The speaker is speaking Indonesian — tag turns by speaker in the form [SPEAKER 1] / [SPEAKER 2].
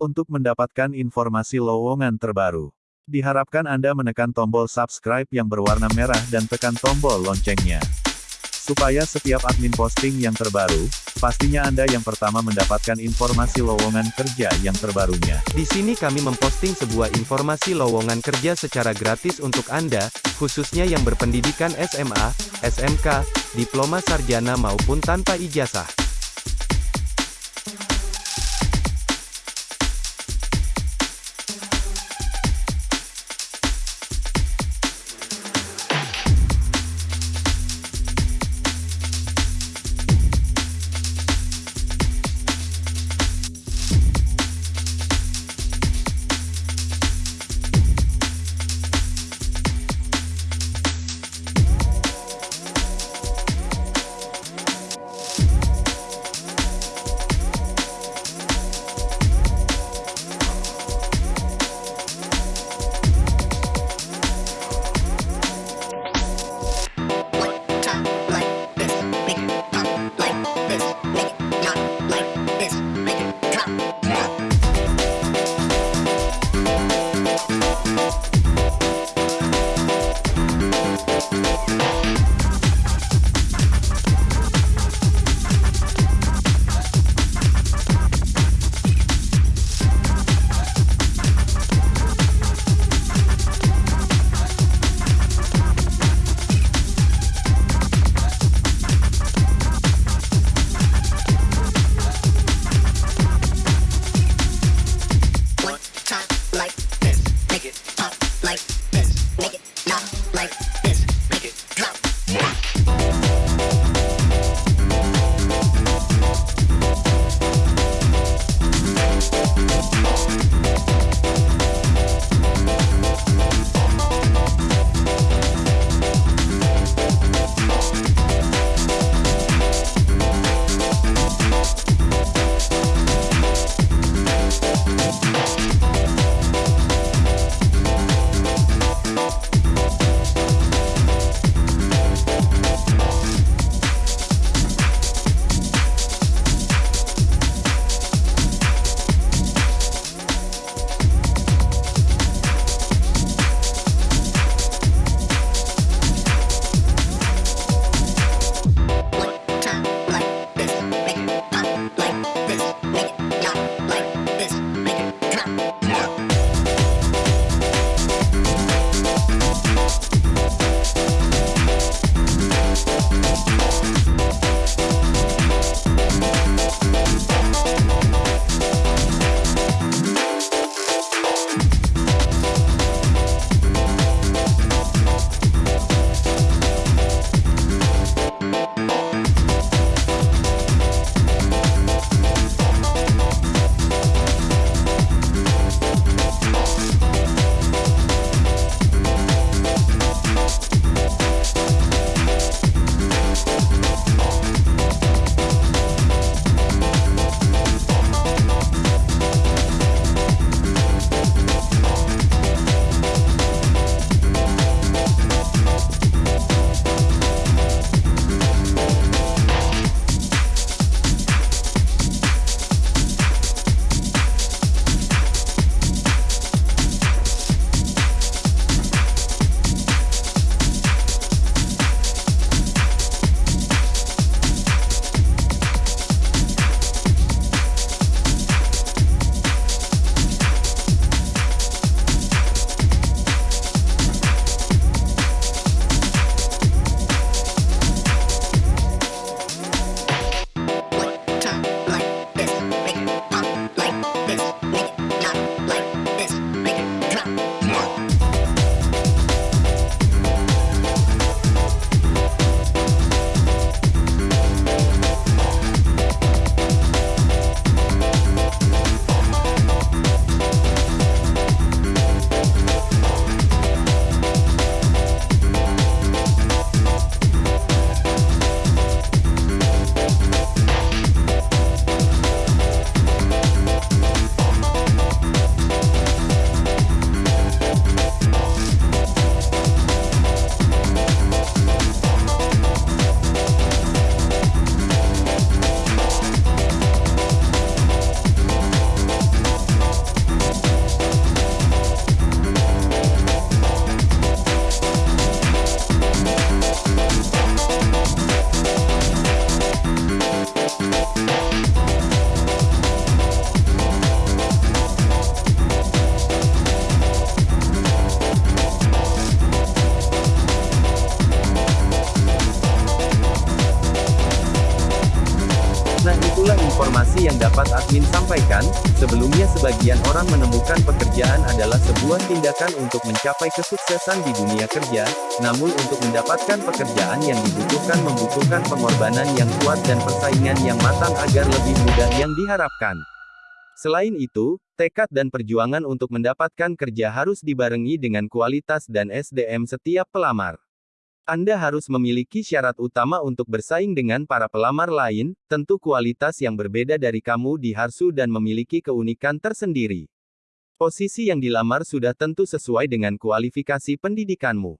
[SPEAKER 1] Untuk mendapatkan informasi lowongan terbaru, diharapkan Anda menekan tombol subscribe yang berwarna merah dan tekan tombol loncengnya. Supaya setiap admin posting yang terbaru, pastinya Anda yang pertama mendapatkan informasi lowongan kerja yang terbarunya.
[SPEAKER 2] Di sini kami memposting sebuah informasi lowongan kerja secara gratis untuk Anda, khususnya yang berpendidikan SMA, SMK, diploma sarjana maupun tanpa ijazah. Sampaikan, sebelumnya sebagian orang menemukan pekerjaan adalah sebuah tindakan untuk mencapai kesuksesan di dunia kerja, namun untuk mendapatkan pekerjaan yang dibutuhkan membutuhkan pengorbanan yang kuat dan persaingan yang matang agar lebih mudah yang diharapkan. Selain itu, tekad dan perjuangan untuk mendapatkan kerja harus dibarengi dengan kualitas dan SDM setiap pelamar. Anda harus memiliki syarat utama untuk bersaing dengan para pelamar lain, tentu kualitas yang berbeda dari kamu di Harsu dan memiliki keunikan tersendiri. Posisi yang dilamar sudah tentu sesuai dengan kualifikasi pendidikanmu.